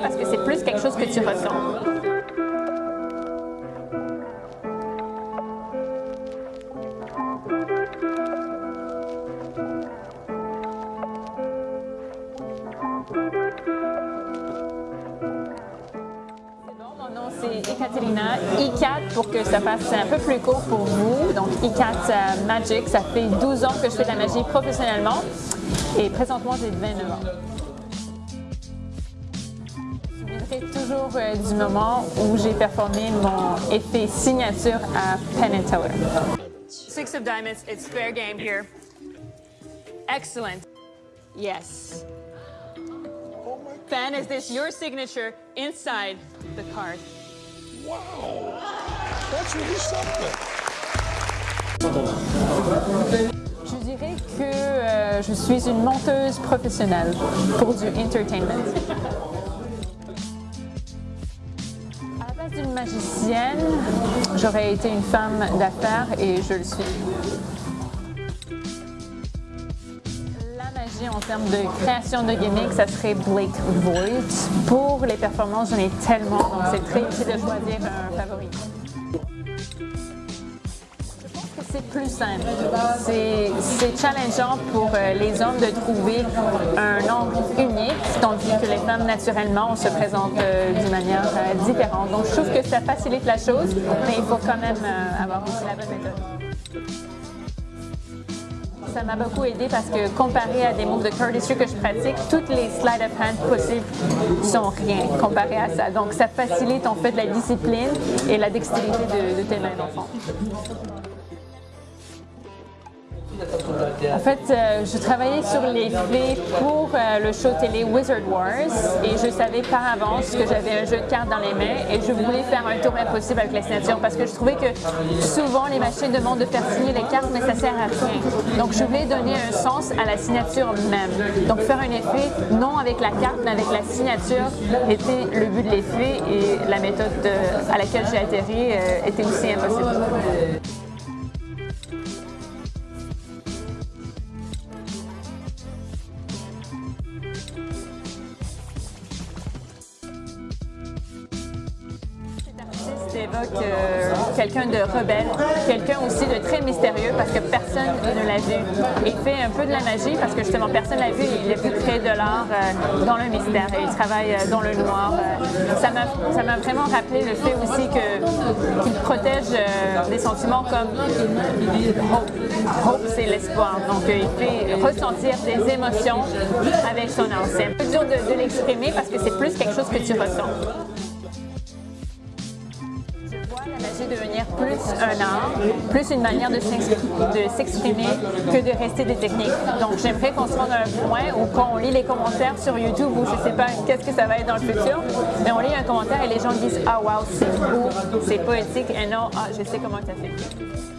parce que c'est plus quelque chose que tu ressens. Mon nom c'est Ekaterina, I4 pour que ça fasse un peu plus court pour vous. Donc I4 euh, Magic, ça fait 12 ans que je fais de la magie professionnellement et présentement j'ai 29 ans. Souviendrai toujours euh, du moment où j'ai performé mon effet signature à Penn and Teller. Six of diamonds, it's fair game here. Excellent. Yes. Ben, is this your signature inside the card? Wow. That's really something. Je dirais que euh, je suis une monteuse professionnelle pour du entertainment. D'une magicienne, j'aurais été une femme d'affaires et je le suis. La magie en termes de création de gimmicks, ça serait Blake Voigt. Pour les performances, j'en ai tellement, c'est très difficile de choisir un favori. C'est plus simple. C'est challengeant pour euh, les hommes de trouver un angle unique, tandis que les femmes, naturellement, on se présente euh, d'une manière euh, différente. Donc, je trouve que ça facilite la chose, mais il faut quand même avoir aussi la bonne méthode. Ça m'a beaucoup aidé parce que comparé à des moves de cardistry que je pratique, toutes les sleight of hand possibles sont rien comparé à ça. Donc, ça facilite en fait la discipline et la dextérité de, de tes mains d'enfant. En fait, euh, je travaillais sur les faits pour euh, le show télé Wizard Wars et je savais par avance que j'avais un jeu de cartes dans les mains et je voulais faire un tour impossible avec la signature parce que je trouvais que souvent les machines demandent de faire signer les cartes mais ça sert à rien. Donc je voulais donner un sens à la signature même. Donc faire un effet non avec la carte mais avec la signature était le but de l'effet et la méthode euh, à laquelle j'ai atterri était aussi impossible. Évoque euh, quelqu'un de rebelle, quelqu'un aussi de très mystérieux parce que personne ne l'a vu. Il fait un peu de la magie parce que justement personne l'a vu et il a pu créer de l'art euh, dans le mystère et il travaille euh, dans le noir. Ça m'a vraiment rappelé le fait aussi qu'il protège euh, des sentiments comme hope. Hope, c'est l'espoir. Donc il fait ressentir des émotions avec son art. C'est un dur de l'exprimer parce que c'est plus quelque chose que tu ressens. Devenir plus un art, plus une manière de s'ex- de s'exprimer que de rester des techniques. Donc j'aimerais qu'on se rende à un point où quand on lit les commentaires sur YouTube ou je ne sais pas qu'est-ce que ça va être dans le futur, mais on lit un commentaire et les gens disent « Ah wow, c'est beau, c'est poétique » et non « Ah, je sais comment as fait ».